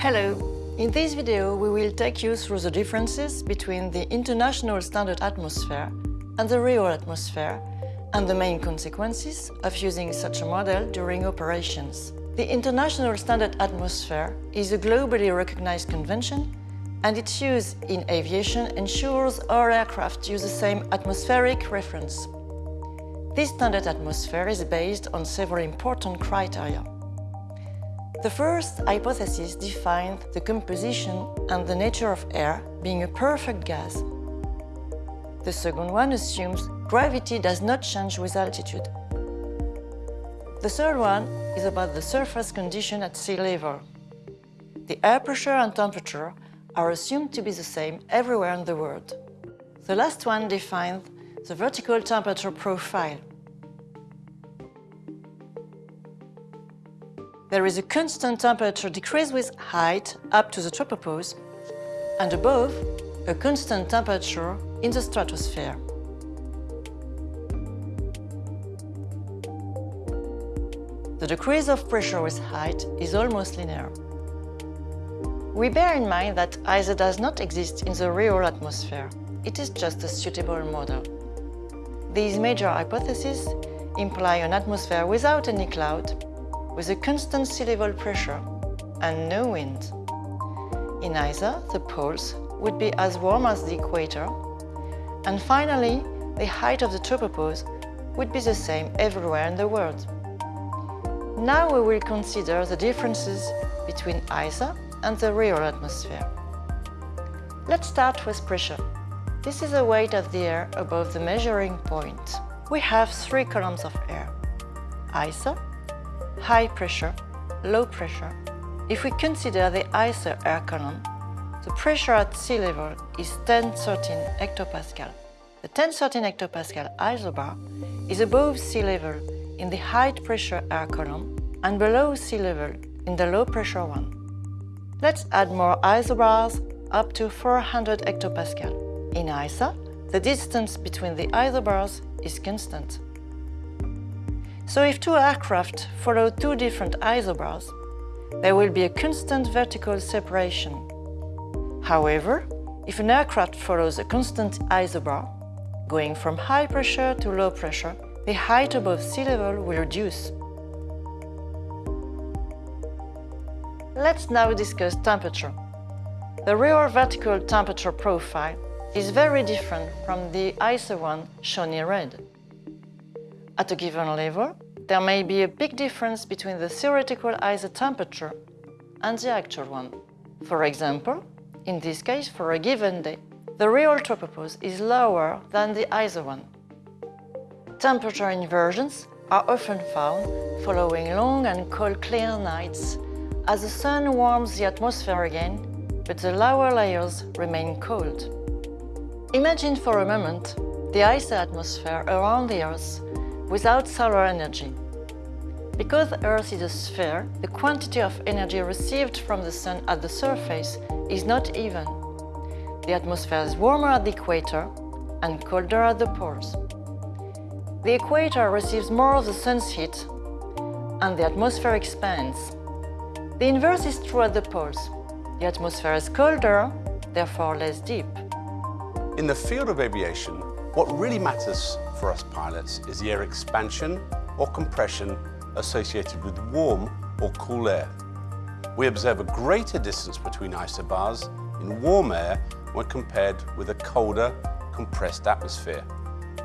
Hello! In this video we will take you through the differences between the International Standard Atmosphere and the real atmosphere and the main consequences of using such a model during operations. The International Standard Atmosphere is a globally recognized convention and its use in aviation ensures all aircraft use the same atmospheric reference. This standard atmosphere is based on several important criteria. The first hypothesis defined the composition and the nature of air being a perfect gas. The second one assumes gravity does not change with altitude. The third one is about the surface condition at sea level. The air pressure and temperature are assumed to be the same everywhere in the world. The last one defines the vertical temperature profile. There is a constant temperature decrease with height up to the tropopause and above a constant temperature in the stratosphere. The decrease of pressure with height is almost linear. We bear in mind that ISA does not exist in the real atmosphere. It is just a suitable model. These major hypotheses imply an atmosphere without any cloud, with a constant sea level pressure and no wind. In ISA, the poles would be as warm as the equator, and finally, the height of the tropopause would be the same everywhere in the world. Now we will consider the differences between ISA and the real atmosphere. Let's start with pressure. This is the weight of the air above the measuring point. We have three columns of air. ISA, high pressure, low pressure. If we consider the ISA air column, the pressure at sea level is 1013 hectopascal. The 1013 hectopascal isobar is above sea level in the high pressure air column and below sea level in the low pressure one. Let's add more isobars up to 400 hectopascal. In ISA, the distance between the isobars is constant. So if two aircraft follow two different isobars, there will be a constant vertical separation. However, if an aircraft follows a constant isobar, going from high pressure to low pressure, the height above sea level will reduce. Let's now discuss temperature. The real vertical temperature profile is very different from the ISA one shown in red. At a given level, there may be a big difference between the theoretical ISA temperature and the actual one. For example, in this case, for a given day, the real tropopause is lower than the ISA one. Temperature inversions are often found following long and cold clear nights as the sun warms the atmosphere again, but the lower layers remain cold. Imagine for a moment the icy atmosphere around the Earth without solar energy. Because Earth is a sphere, the quantity of energy received from the sun at the surface is not even. The atmosphere is warmer at the equator and colder at the poles. The equator receives more of the sun's heat and the atmosphere expands. The inverse is true at the poles. The atmosphere is colder, therefore less deep. In the field of aviation, what really matters for us pilots is the air expansion or compression associated with warm or cool air. We observe a greater distance between isobars in warm air when compared with a colder, compressed atmosphere.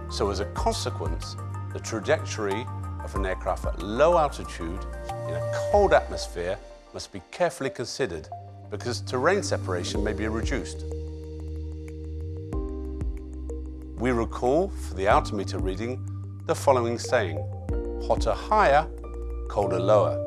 So as a consequence, the trajectory of an aircraft at low altitude in a cold atmosphere must be carefully considered because terrain separation may be reduced. We recall for the altimeter reading the following saying, hotter higher, colder lower.